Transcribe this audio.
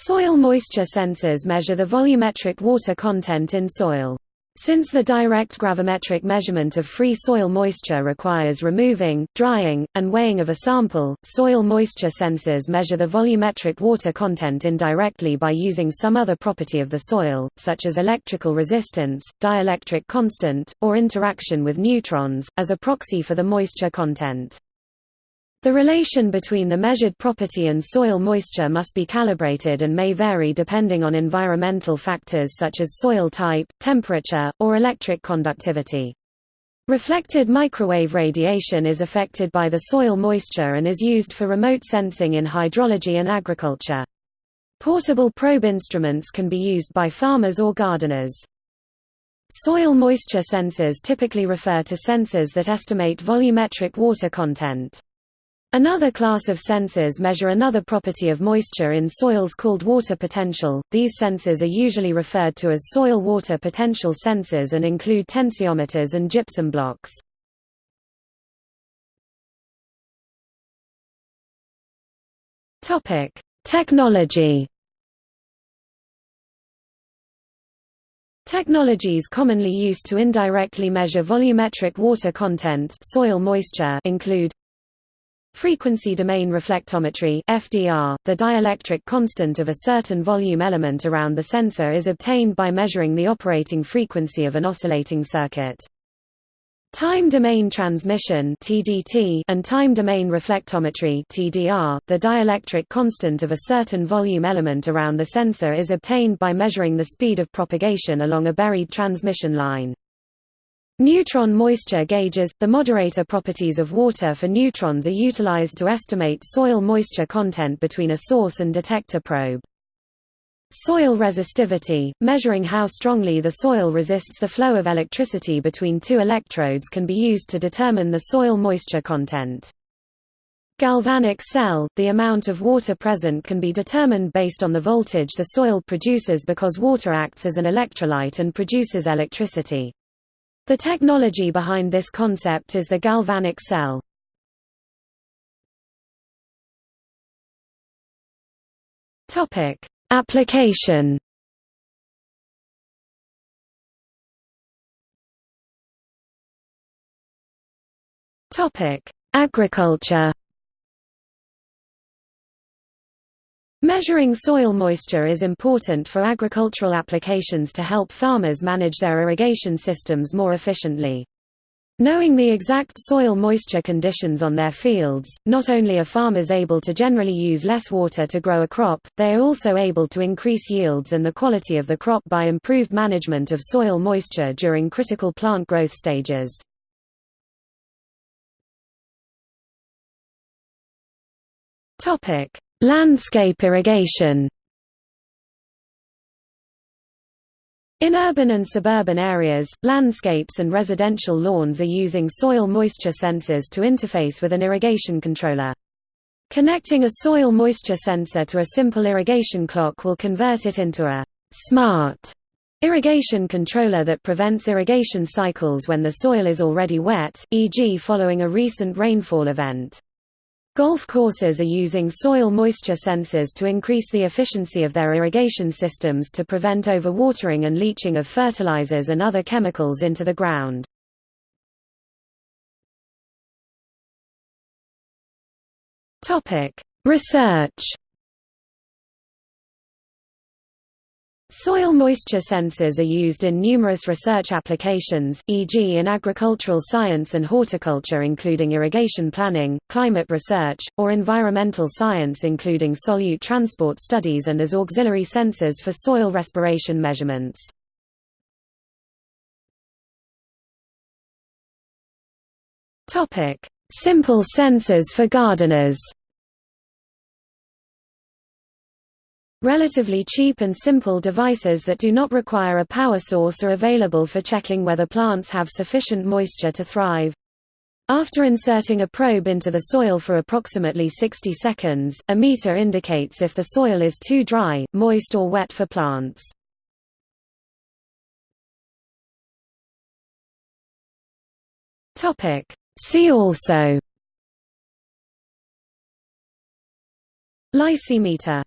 Soil moisture sensors measure the volumetric water content in soil. Since the direct gravimetric measurement of free soil moisture requires removing, drying, and weighing of a sample, soil moisture sensors measure the volumetric water content indirectly by using some other property of the soil, such as electrical resistance, dielectric constant, or interaction with neutrons, as a proxy for the moisture content. The relation between the measured property and soil moisture must be calibrated and may vary depending on environmental factors such as soil type, temperature, or electric conductivity. Reflected microwave radiation is affected by the soil moisture and is used for remote sensing in hydrology and agriculture. Portable probe instruments can be used by farmers or gardeners. Soil moisture sensors typically refer to sensors that estimate volumetric water content. Another class of sensors measure another property of moisture in soils called water potential. These sensors are usually referred to as soil water potential sensors and include tensiometers and gypsum blocks. Topic: Technology. Technologies commonly used to indirectly measure volumetric water content soil moisture include Frequency domain reflectometry FDR, the dielectric constant of a certain volume element around the sensor is obtained by measuring the operating frequency of an oscillating circuit. Time domain transmission (TDT) and time domain reflectometry (TDR), the dielectric constant of a certain volume element around the sensor is obtained by measuring the speed of propagation along a buried transmission line. Neutron moisture gauges – The moderator properties of water for neutrons are utilized to estimate soil moisture content between a source and detector probe. Soil resistivity – Measuring how strongly the soil resists the flow of electricity between two electrodes can be used to determine the soil moisture content. Galvanic cell – The amount of water present can be determined based on the voltage the soil produces because water acts as an electrolyte and produces electricity. The technology behind this concept is the galvanic cell. Topic: Application. Topic: Agriculture. Measuring soil moisture is important for agricultural applications to help farmers manage their irrigation systems more efficiently. Knowing the exact soil moisture conditions on their fields, not only are farmers able to generally use less water to grow a crop, they are also able to increase yields and the quality of the crop by improved management of soil moisture during critical plant growth stages. Topic: Landscape irrigation In urban and suburban areas, landscapes and residential lawns are using soil moisture sensors to interface with an irrigation controller. Connecting a soil moisture sensor to a simple irrigation clock will convert it into a smart irrigation controller that prevents irrigation cycles when the soil is already wet, e.g. following a recent rainfall event. Golf courses are using soil moisture sensors to increase the efficiency of their irrigation systems to prevent overwatering and leaching of fertilizers and other chemicals into the ground. Research Soil moisture sensors are used in numerous research applications, e.g. in agricultural science and horticulture including irrigation planning, climate research, or environmental science including solute transport studies and as auxiliary sensors for soil respiration measurements. Simple sensors for gardeners Relatively cheap and simple devices that do not require a power source are available for checking whether plants have sufficient moisture to thrive. After inserting a probe into the soil for approximately 60 seconds, a meter indicates if the soil is too dry, moist or wet for plants. See also Lysimeter